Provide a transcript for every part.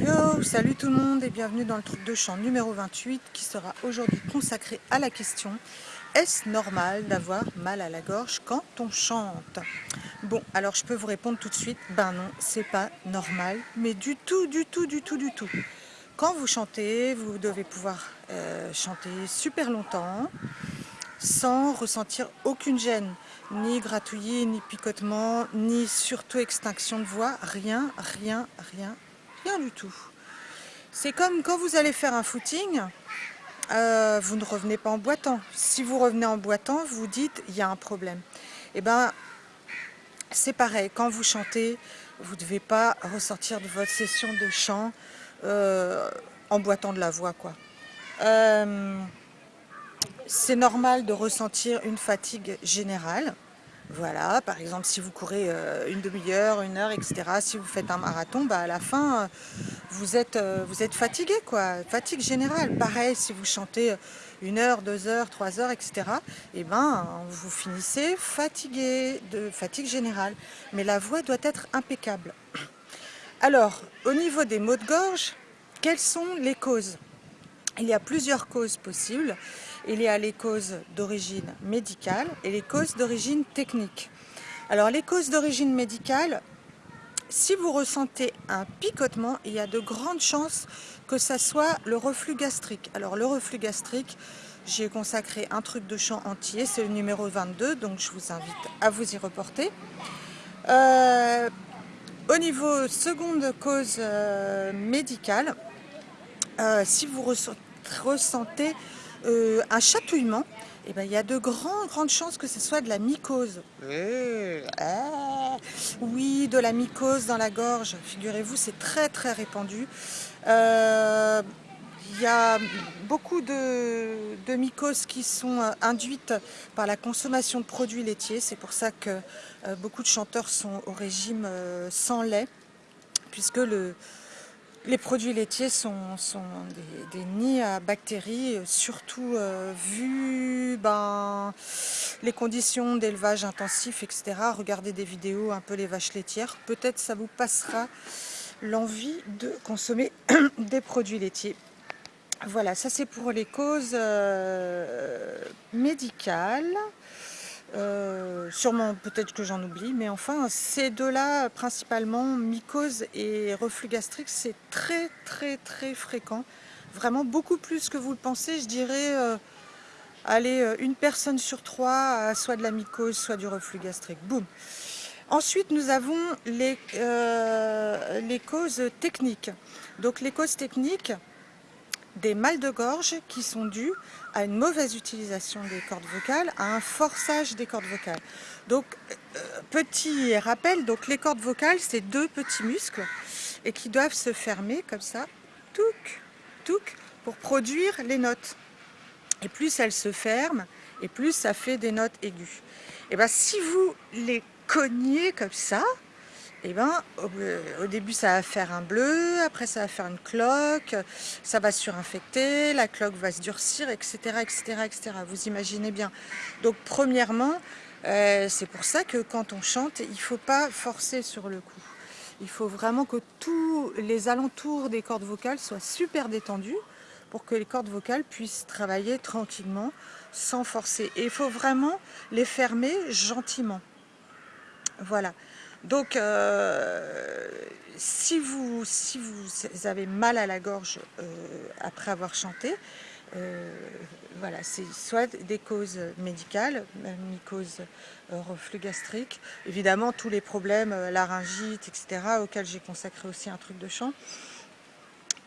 Yo, salut tout le monde et bienvenue dans le truc de chant numéro 28 qui sera aujourd'hui consacré à la question Est-ce normal d'avoir mal à la gorge quand on chante? Bon, alors je peux vous répondre tout de suite, ben non, c'est pas normal, mais du tout, du tout, du tout, du tout. Quand vous chantez, vous devez pouvoir euh, chanter super longtemps sans ressentir aucune gêne, ni gratouillis, ni picotement, ni surtout extinction de voix, rien, rien, rien, Du tout. C'est comme quand vous allez faire un footing, euh, vous ne revenez pas en boitant. Si vous revenez en boitant, vous dites il y a un problème. Et eh ben, c'est pareil, quand vous chantez, vous ne devez pas ressortir de votre session de chant euh, en boitant de la voix. quoi. Euh, c'est normal de ressentir une fatigue générale. Voilà, par exemple, si vous courez euh, une demi-heure, une heure, etc., si vous faites un marathon, bah, à la fin, euh, vous êtes, euh, vous êtes fatigué, quoi. Fatigue générale. Pareil, si vous chantez une heure, deux heures, trois heures, etc., et eh ben, vous finissez fatigué, de fatigue générale. Mais la voix doit être impeccable. Alors, au niveau des maux de gorge, quelles sont les causes? Il y a plusieurs causes possibles il y a les causes d'origine médicale et les causes d'origine technique. Alors les causes d'origine médicale, si vous ressentez un picotement, il y a de grandes chances que ça soit le reflux gastrique. Alors le reflux gastrique, j'ai consacré un truc de chant entier, c'est le numéro 22, donc je vous invite à vous y reporter. Euh, au niveau seconde cause euh, médicale, euh, si vous ressentez euh, un chatouillement, eh ben, il y a de grandes, grandes chances que ce soit de la mycose. Euh, ah, oui, de la mycose dans la gorge, figurez-vous, c'est très très répandu. Euh, il y a beaucoup de, de, mycoses qui sont induites par la consommation de produits laitiers. C'est pour ça que beaucoup de chanteurs sont au régime sans lait, puisque le, les produits laitiers sont, des, nids à bactéries, surtout euh, vu ben, les conditions d'élevage intensif, etc. Regardez des vidéos un peu les vaches laitières, peut-être ça vous passera l'envie de consommer des produits laitiers. Voilà, ça c'est pour les causes euh, médicales. Euh, sûrement, peut-être que j'en oublie, mais enfin, ces deux-là, principalement, mycose et reflux gastrique, c'est très, très, très fréquent. Vraiment beaucoup plus que vous le pensez, je dirais, euh, allez, euh, une personne sur trois a soit de la mycose, soit du reflux gastrique. Boum Ensuite, nous avons les, les causes techniques. Donc, les causes techniques, des mal de gorge qui sont dus à une mauvaise utilisation des cordes vocales, à un forçage des cordes vocales. Donc, euh, petit rappel, donc les cordes vocales, c'est deux petits muscles et qui doivent se fermer comme ça, touc, touc, pour produire les notes. Et plus elles se ferment, et plus ça fait des notes aiguës. Et bien si vous les cognez comme ça, eh ben, au, début ça va faire un bleu, après ça va faire une cloque, ça va surinfecter, la cloque va se durcir, etc. etc., etc. Vous imaginez bien. Donc premièrement, euh, c'est pour ça que quand on chante, il ne faut pas forcer sur le coup. Il faut vraiment que tous les alentours des cordes vocales soient super détendus pour que les cordes vocales puissent travailler tranquillement, sans forcer. Et il faut vraiment les fermer gentiment. Voilà. Donc, euh, si, vous, si vous avez mal à la gorge euh, après avoir chanté, euh, voilà, c'est soit des causes médicales, mycose, reflux gastrique, évidemment tous les problèmes, laryngite, etc., auxquels j'ai consacré aussi un truc de chant.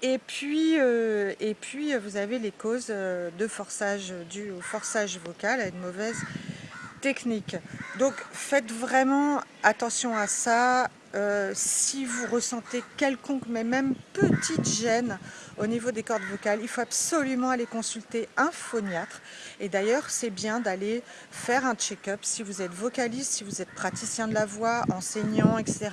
Et puis, et puis vous avez les causes de forçage dû au forçage vocal, à une mauvaise Donc faites vraiment attention à ça. Euh, si vous ressentez quelconque, mais même petite gêne au niveau des cordes vocales, il faut absolument aller consulter un phoniatre. Et d'ailleurs, c'est bien d'aller faire un check-up. Si vous êtes vocaliste, si vous êtes praticien de la voix, enseignant, etc.,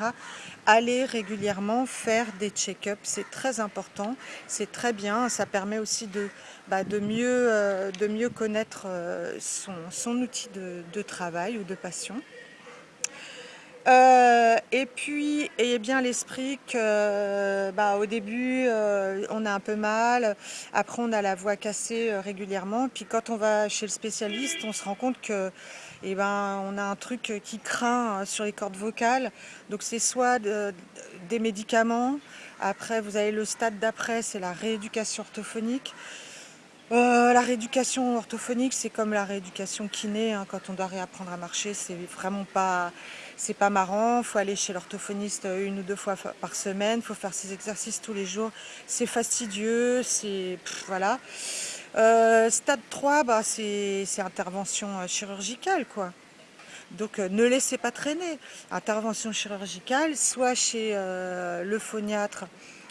allez régulièrement faire des check-ups. C'est très important, c'est très bien. Ça permet aussi de, bah, euh, mieux connaître euh, son, outil de travail ou de passion. Euh, et puis, ayez bien l'esprit que bah, au début, euh, on a un peu mal, après on a la voix cassée euh, régulièrement, puis quand on va chez le spécialiste, on se rend compte que eh ben, on a un truc qui craint sur les cordes vocales, donc c'est soit des médicaments, après vous avez le stade d'après, c'est la rééducation orthophonique, euh, la rééducation orthophonique, c'est comme la rééducation kiné, hein, quand on doit réapprendre à marcher, c'est vraiment pas, c'est pas marrant, il faut aller chez l'orthophoniste une ou deux fois par semaine, il faut faire ses exercices tous les jours, c'est fastidieux, c'est... voilà. Euh, stade 3, bah, c'est intervention euh, chirurgicale, quoi. Donc ne laissez pas traîner. Intervention chirurgicale, soit chez le phoniatre,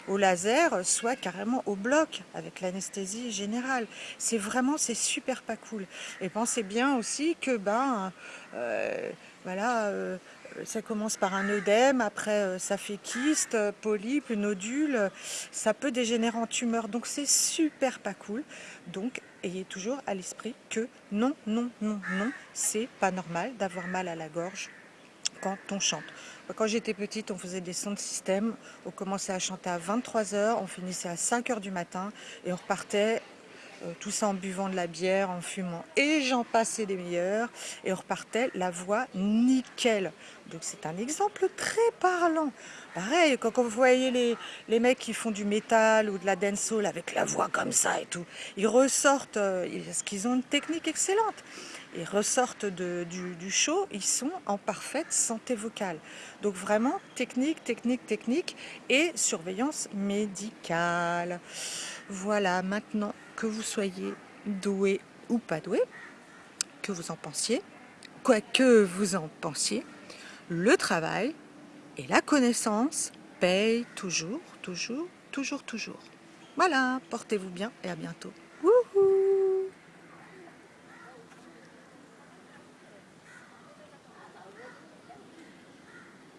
au laser, soit carrément au bloc avec l'anesthésie générale. C'est vraiment, c'est super pas cool. Et pensez bien aussi que ben, euh, voilà, euh, ça commence par un œdème, après euh, ça fait kyste, polype, nodule, ça peut dégénérer en tumeur. Donc c'est super pas cool. Donc ayez toujours à l'esprit que non, non, non, non, c'est pas normal d'avoir mal à la gorge quand on chante. Quand j'étais petite, on faisait des sons de système, on commençait à chanter à 23h, on finissait à 5h du matin et on repartait euh, tout ça en buvant de la bière, en fumant et j'en passais des meilleurs et on repartait la voix nickel. Donc c'est un exemple très parlant. Pareil, quand vous voyez les, les mecs qui font du métal ou de la dancehall avec la voix comme ça et tout, ils ressortent, euh, parce qu'ils ont une technique excellente ils ressortent du, show, ils sont en parfaite santé vocale. Donc vraiment, technique, technique, technique et surveillance médicale. Voilà, maintenant que vous soyez doué ou pas doué, que vous en pensiez, quoi que vous en pensiez, le travail et la connaissance payent toujours, toujours, toujours, toujours. Voilà, portez-vous bien et à bientôt.